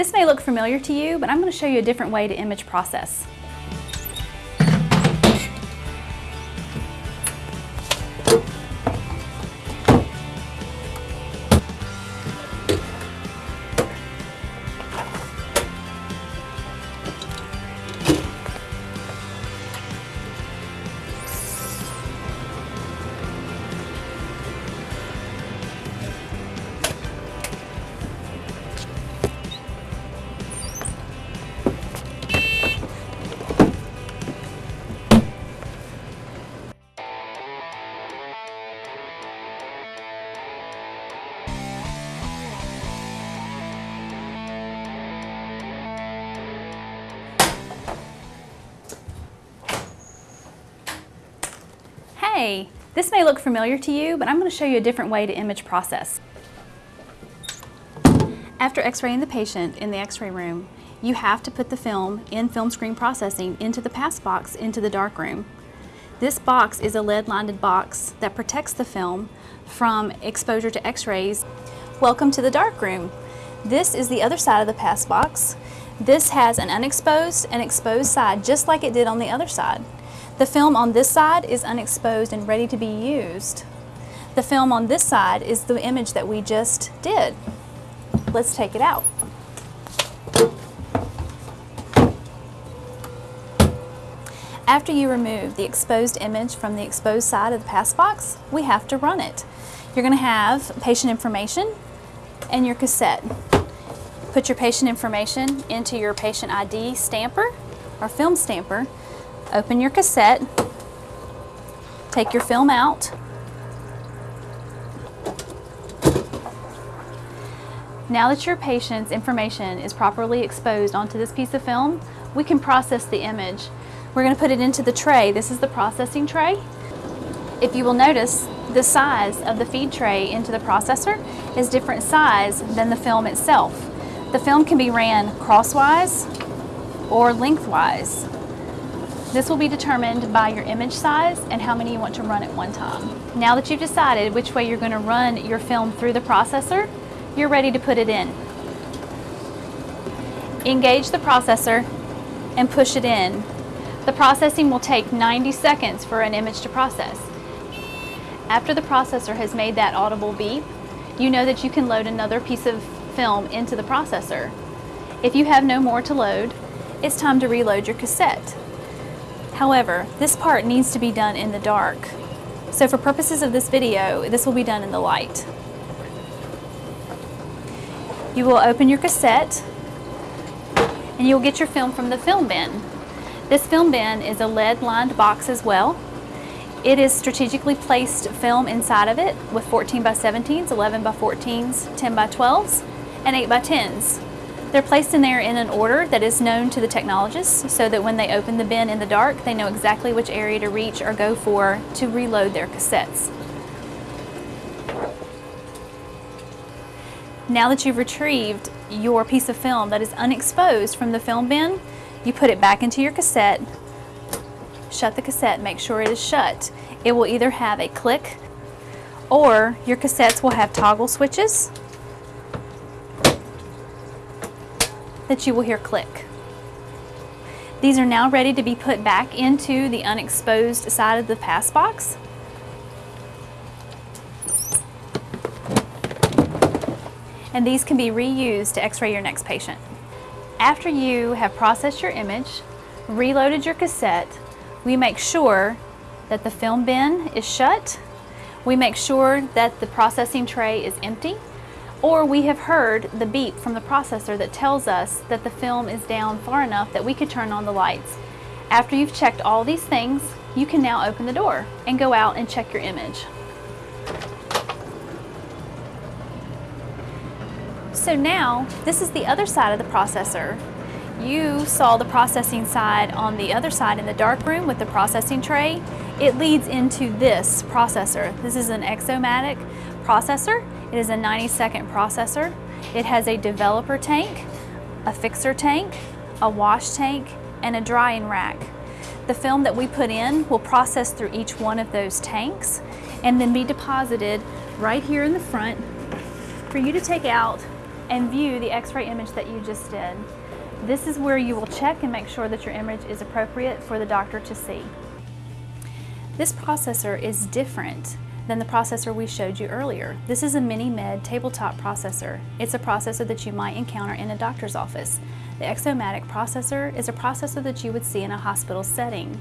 This may look familiar to you, but I'm going to show you a different way to image process. This may look familiar to you, but I'm going to show you a different way to image process. After x-raying the patient in the x-ray room, you have to put the film in film screen processing into the pass box into the darkroom. This box is a lead-lined box that protects the film from exposure to x-rays. Welcome to the darkroom. This is the other side of the pass box. This has an unexposed and exposed side just like it did on the other side. The film on this side is unexposed and ready to be used. The film on this side is the image that we just did. Let's take it out. After you remove the exposed image from the exposed side of the pass box, we have to run it. You're going to have patient information and your cassette. Put your patient information into your patient ID stamper or film stamper Open your cassette, take your film out. Now that your patient's information is properly exposed onto this piece of film, we can process the image. We're going to put it into the tray. This is the processing tray. If you will notice, the size of the feed tray into the processor is different size than the film itself. The film can be ran crosswise or lengthwise. This will be determined by your image size and how many you want to run at one time. Now that you've decided which way you're going to run your film through the processor, you're ready to put it in. Engage the processor and push it in. The processing will take 90 seconds for an image to process. After the processor has made that audible beep, you know that you can load another piece of film into the processor. If you have no more to load, it's time to reload your cassette. However, this part needs to be done in the dark. So for purposes of this video, this will be done in the light. You will open your cassette and you'll get your film from the film bin. This film bin is a lead lined box as well. It is strategically placed film inside of it with 14 by 17s, 11 by 14s, 10 by 12s, and 8 by 10s. They're placed in there in an order that is known to the technologists so that when they open the bin in the dark, they know exactly which area to reach or go for to reload their cassettes. Now that you've retrieved your piece of film that is unexposed from the film bin, you put it back into your cassette, shut the cassette, make sure it is shut. It will either have a click or your cassettes will have toggle switches that you will hear click. These are now ready to be put back into the unexposed side of the pass box. And these can be reused to x-ray your next patient. After you have processed your image, reloaded your cassette, we make sure that the film bin is shut. We make sure that the processing tray is empty or we have heard the beep from the processor that tells us that the film is down far enough that we could turn on the lights. After you've checked all these things, you can now open the door and go out and check your image. So now, this is the other side of the processor. You saw the processing side on the other side in the dark room with the processing tray. It leads into this processor. This is an Exomatic processor it is a 90 second processor. It has a developer tank, a fixer tank, a wash tank, and a drying rack. The film that we put in will process through each one of those tanks and then be deposited right here in the front for you to take out and view the x-ray image that you just did. This is where you will check and make sure that your image is appropriate for the doctor to see. This processor is different than the processor we showed you earlier. This is a mini-med tabletop processor. It's a processor that you might encounter in a doctor's office. The Exomatic processor is a processor that you would see in a hospital setting.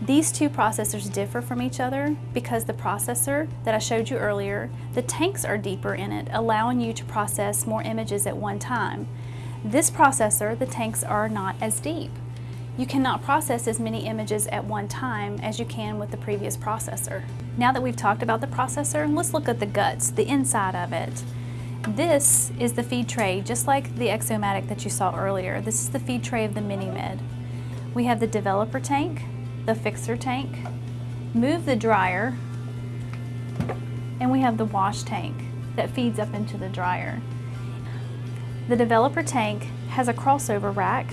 These two processors differ from each other because the processor that I showed you earlier, the tanks are deeper in it, allowing you to process more images at one time. This processor, the tanks are not as deep. You cannot process as many images at one time as you can with the previous processor. Now that we've talked about the processor, let's look at the guts, the inside of it. This is the feed tray, just like the Exomatic that you saw earlier. This is the feed tray of the Mini-Med. We have the developer tank, the fixer tank, move the dryer, and we have the wash tank that feeds up into the dryer. The developer tank has a crossover rack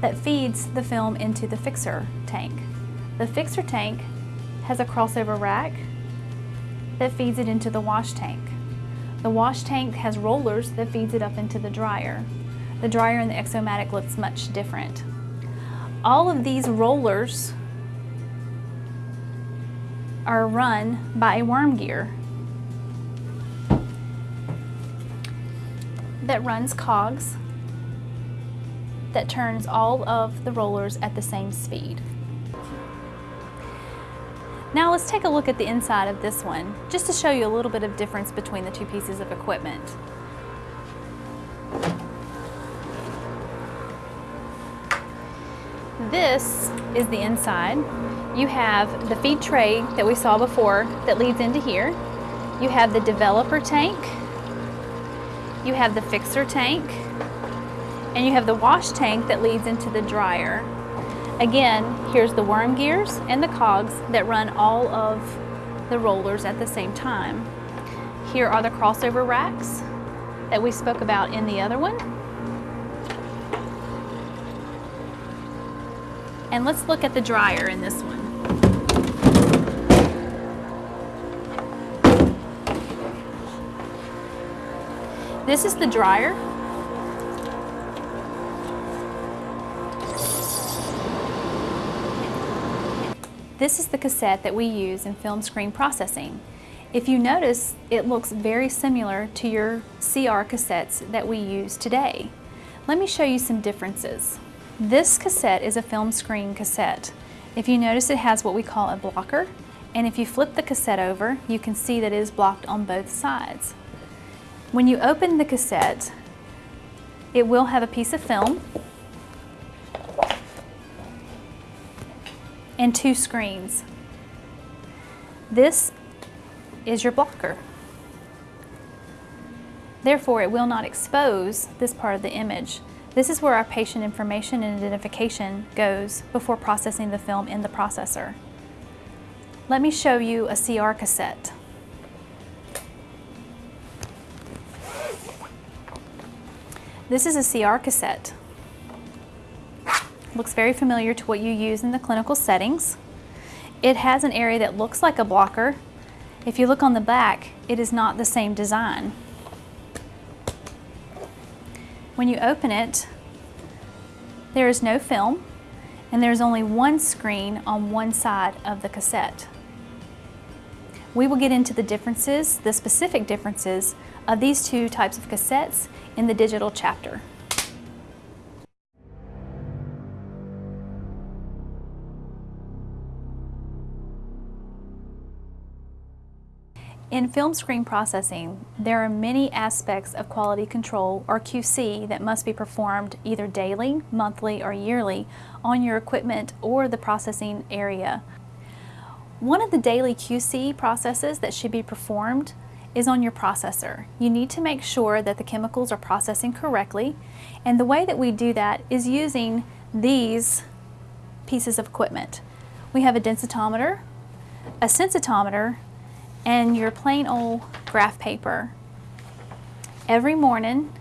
that feeds the film into the fixer tank. The fixer tank has a crossover rack that feeds it into the wash tank. The wash tank has rollers that feeds it up into the dryer. The dryer in the Exomatic looks much different. All of these rollers are run by a worm gear that runs cogs that turns all of the rollers at the same speed. Now let's take a look at the inside of this one, just to show you a little bit of difference between the two pieces of equipment. This is the inside. You have the feed tray that we saw before that leads into here. You have the developer tank. You have the fixer tank. And you have the wash tank that leads into the dryer. Again, here's the worm gears and the cogs that run all of the rollers at the same time. Here are the crossover racks that we spoke about in the other one. And let's look at the dryer in this one. This is the dryer This is the cassette that we use in film screen processing. If you notice, it looks very similar to your CR cassettes that we use today. Let me show you some differences. This cassette is a film screen cassette. If you notice it has what we call a blocker, and if you flip the cassette over, you can see that it is blocked on both sides. When you open the cassette, it will have a piece of film and two screens. This is your blocker. Therefore, it will not expose this part of the image. This is where our patient information and identification goes before processing the film in the processor. Let me show you a CR cassette. This is a CR cassette. Looks very familiar to what you use in the clinical settings. It has an area that looks like a blocker. If you look on the back, it is not the same design. When you open it, there is no film and there's only one screen on one side of the cassette. We will get into the differences, the specific differences of these two types of cassettes in the digital chapter. In film screen processing, there are many aspects of quality control or QC that must be performed either daily, monthly, or yearly on your equipment or the processing area. One of the daily QC processes that should be performed is on your processor. You need to make sure that the chemicals are processing correctly and the way that we do that is using these pieces of equipment. We have a densitometer, a sensitometer, and your plain old graph paper. Every morning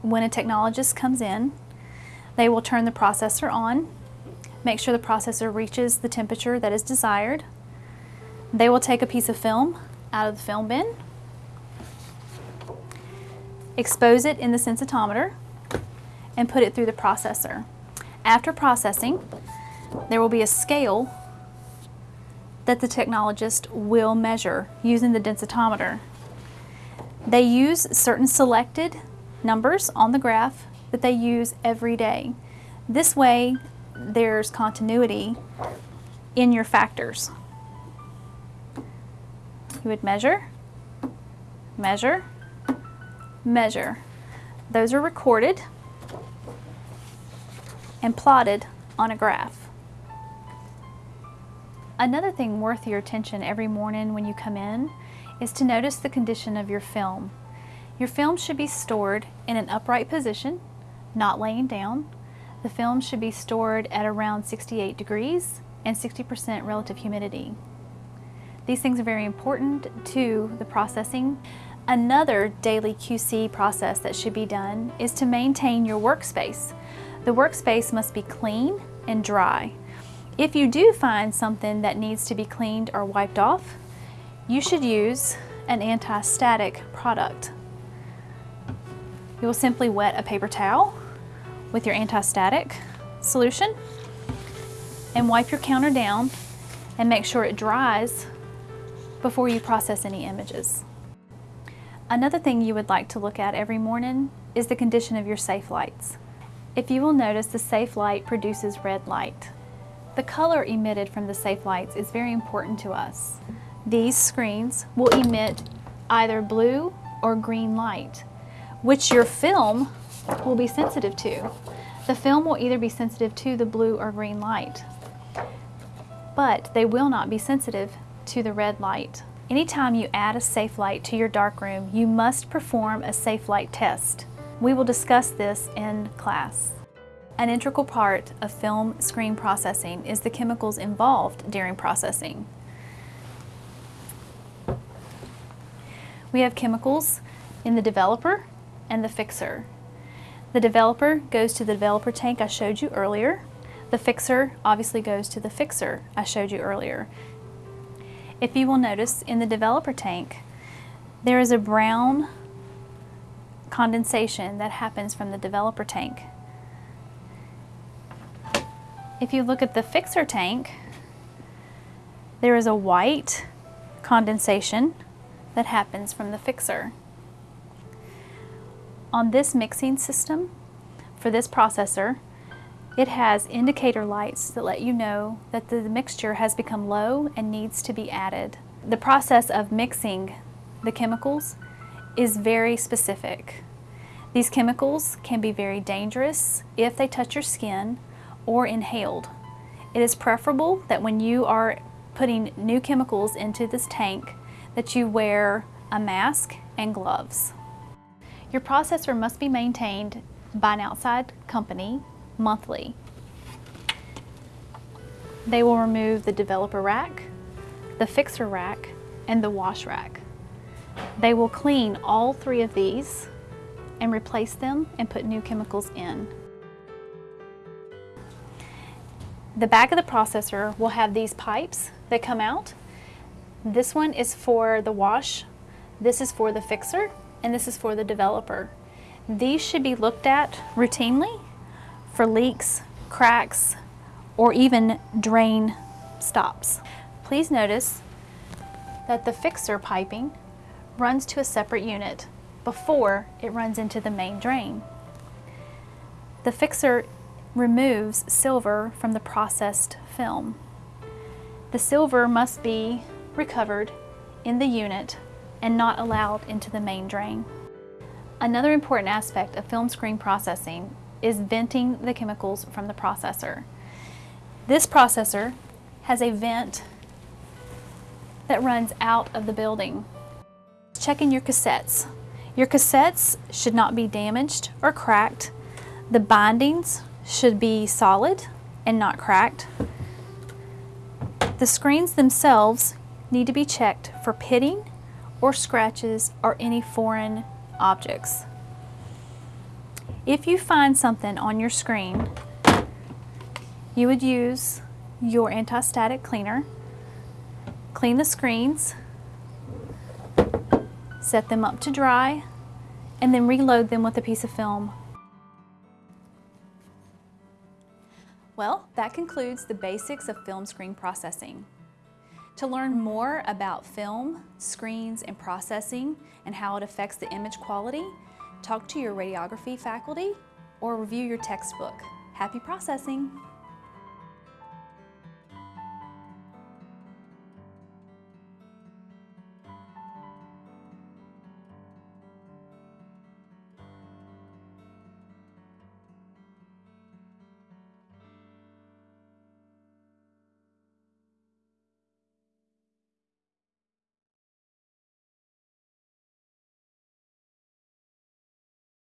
when a technologist comes in, they will turn the processor on, make sure the processor reaches the temperature that is desired. They will take a piece of film out of the film bin. expose it in the sensitometer, and put it through the processor. After processing, there will be a scale that the technologist will measure using the densitometer. They use certain selected numbers on the graph that they use every day. This way, there's continuity in your factors. You would measure, measure, measure. Those are recorded and plotted on a graph. Another thing worth your attention every morning when you come in is to notice the condition of your film. Your film should be stored in an upright position, not laying down. The film should be stored at around 68 degrees and 60% relative humidity. These things are very important to the processing. Another daily QC process that should be done is to maintain your workspace. The workspace must be clean and dry. If you do find something that needs to be cleaned or wiped off, you should use an anti-static product. You will simply wet a paper towel with your anti-static solution and wipe your counter down and make sure it dries before you process any images. Another thing you would like to look at every morning is the condition of your safe lights. If you will notice the safe light produces red light. The color emitted from the safe lights is very important to us. These screens will emit either blue or green light, which your film will be sensitive to. The film will either be sensitive to the blue or green light but they will not be sensitive to the red light. Anytime you add a safe light to your darkroom, you must perform a safe light test. We will discuss this in class. An integral part of film screen processing is the chemicals involved during processing. We have chemicals in the developer and the fixer. The developer goes to the developer tank I showed you earlier. The fixer obviously goes to the fixer I showed you earlier. If you will notice in the developer tank, there is a brown condensation that happens from the developer tank. If you look at the fixer tank, there is a white condensation that happens from the fixer. On this mixing system, for this processor, it has indicator lights that let you know that the mixture has become low and needs to be added. The process of mixing the chemicals is very specific. These chemicals can be very dangerous if they touch your skin or inhaled. It is preferable that when you are putting new chemicals into this tank that you wear a mask and gloves. Your processor must be maintained by an outside company monthly. They will remove the developer rack, the fixer rack, and the wash rack. They will clean all three of these and replace them and put new chemicals in. The back of the processor will have these pipes that come out. This one is for the wash, this is for the fixer, and this is for the developer. These should be looked at routinely for leaks, cracks, or even drain stops. Please notice that the fixer piping runs to a separate unit before it runs into the main drain. The fixer removes silver from the processed film. The silver must be recovered in the unit and not allowed into the main drain. Another important aspect of film screen processing is venting the chemicals from the processor. This processor has a vent that runs out of the building. Checking your cassettes. Your cassettes should not be damaged or cracked. The bindings should be solid and not cracked. The screens themselves need to be checked for pitting or scratches or any foreign objects. If you find something on your screen, you would use your anti-static cleaner, clean the screens, set them up to dry, and then reload them with a piece of film. That concludes the basics of film screen processing. To learn more about film, screens, and processing and how it affects the image quality, talk to your radiography faculty or review your textbook. Happy processing!